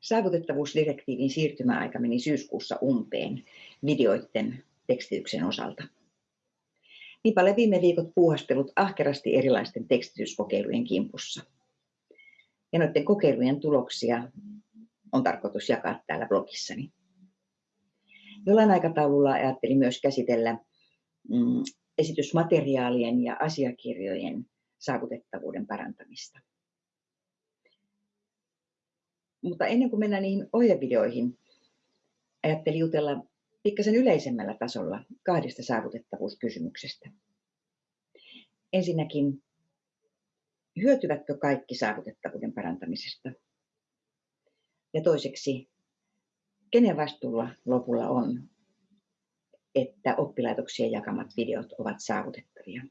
Saavutettavuusdirektiivin siirtymäaika meni syyskuussa umpeen videoiden tekstityksen osalta. Niinpä olen viime viikot puuhastellut ahkerasti erilaisten tekstityskokeilujen kimpussa. Ja noiden kokeilujen tuloksia on tarkoitus jakaa täällä blogissani. Jollain aikataululla ajattelin myös käsitellä mm, esitysmateriaalien ja asiakirjojen saavutettavuuden parantamista. Mutta ennen kuin mennään niihin ohjevideoihin, ajattelin jutella pikkasen yleisemmällä tasolla kahdesta saavutettavuuskysymyksestä. Ensinnäkin, hyötyvätkö kaikki saavutettavuuden parantamisesta? Ja toiseksi, kenen vastuulla lopulla on, että oppilaitoksien jakamat videot ovat saavutettavia?